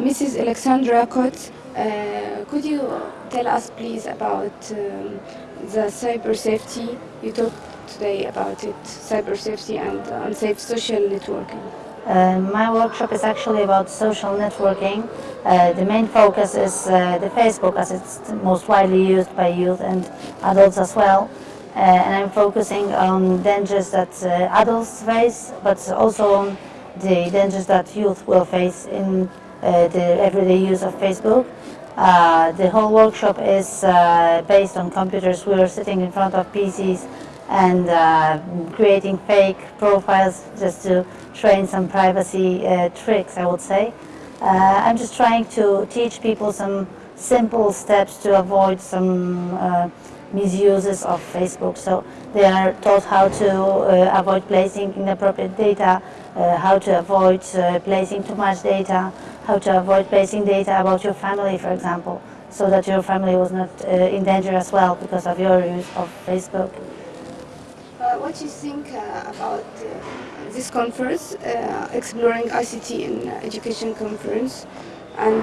Mrs. Alexandra Kot, uh, could you tell us please about um, the cyber safety? You talked today about it, cyber safety and unsafe social networking. Uh, my workshop is actually about social networking. Uh, the main focus is uh, the Facebook as it's most widely used by youth and adults as well. Uh, and I'm focusing on dangers that uh, adults face, but also on the dangers that youth will face in the everyday use of Facebook. the whole workshop is based on computers. We are sitting in front of PCs and uh, creating fake profiles just to train some privacy uh, tricks, I would say. Uh, I'm just trying to teach people some simple steps to avoid some uh, misuses of Facebook. So they are taught how to uh, avoid placing inappropriate data, uh, how to avoid placing too much data, how to avoid placing data about your family, for example, so that your family was not in danger as well because of your use of Facebook. Uh, what do you think uh, about uh, this conference, exploring ICT in education conference, and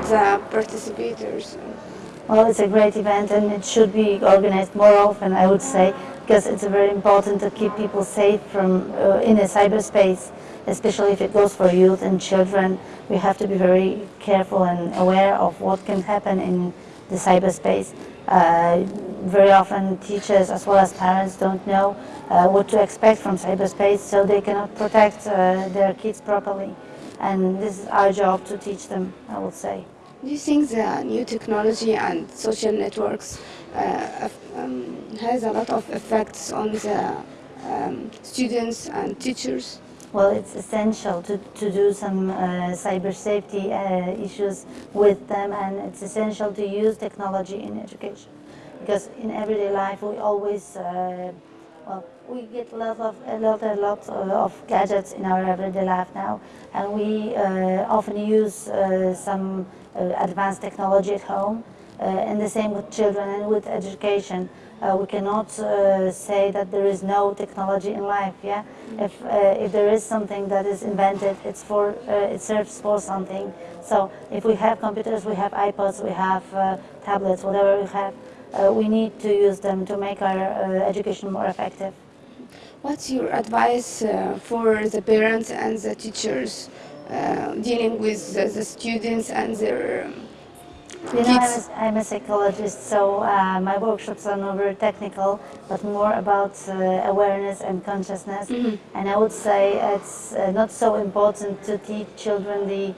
participators? Well, it's a great event and it should be organized more often, I would say, because it's very important to keep people safe from uh, in a cyberspace, especially if it goes for youth and children. We have to be very careful and aware of what can happen in the cyberspace. Uh, very often teachers as well as parents don't know uh, what to expect from cyberspace so they cannot protect uh, their kids properly and this is our job to teach them I would say. Do you think the new technology and social networks uh, um, has a lot of effects on the um, students and teachers? Well, it's essential to, to do some uh, cyber safety uh, issues with them and it's essential to use technology in education because in everyday life we always uh, well we get a lot of a lot a lot of gadgets in our everyday life now and we uh, often use uh, some uh, advanced technology at home uh, and the same with children and with education. Uh, we cannot say that there is no technology in life yeah? If if there is something that is invented it's for it serves for something. So if we have computers we have iPods we have tablets whatever we have uh, we need to use them to make our uh, education more effective. What's your advice uh, for the parents and the teachers uh, dealing with the, the, students and their um, you know, I'm a, I'm a psychologist, so uh, my workshops are not very technical, but more about uh, awareness and consciousness. Mm -hmm. And I would say it's not so important to teach children the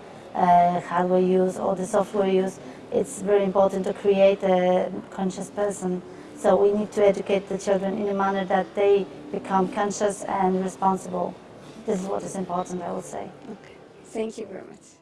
hardware use or the software use, it's very important to create a conscious person. So we need to educate the children in a manner that they become conscious and responsible. This is what is important, I would say. Okay. Thank you very much.